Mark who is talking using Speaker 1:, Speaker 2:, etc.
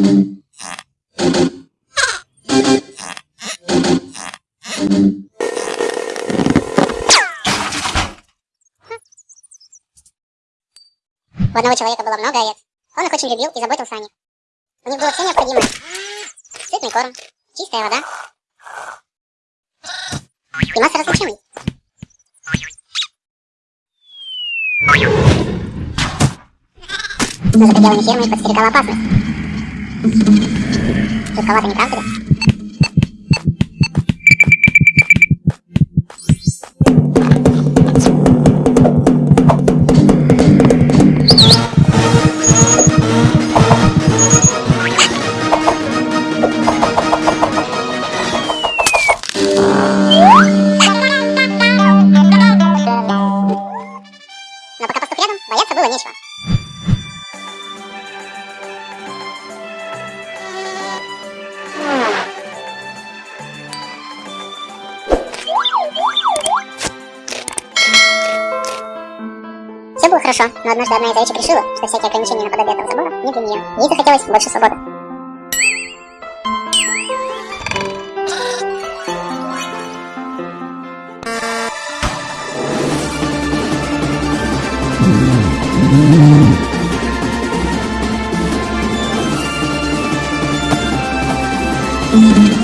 Speaker 1: У одного человека было много овец. Он их очень любил и заботился о них. У них было все необходимое. Сытный корм, чистая вода и масса развлечений. Но за пределами фермы их подстерегала опасность. Жутковато, не правда ли? Но пока пастух рядом, бояться было нечего. Все было хорошо, но однажды одна из овечек решила, что всякие ограничения наподобие этого забора не для нее. Ей захотелось больше свободы.
Speaker 2: Thank